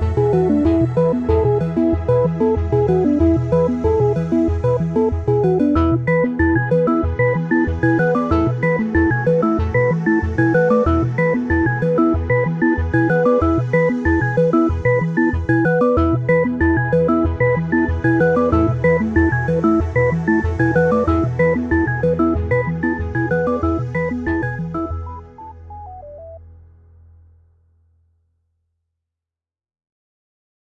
you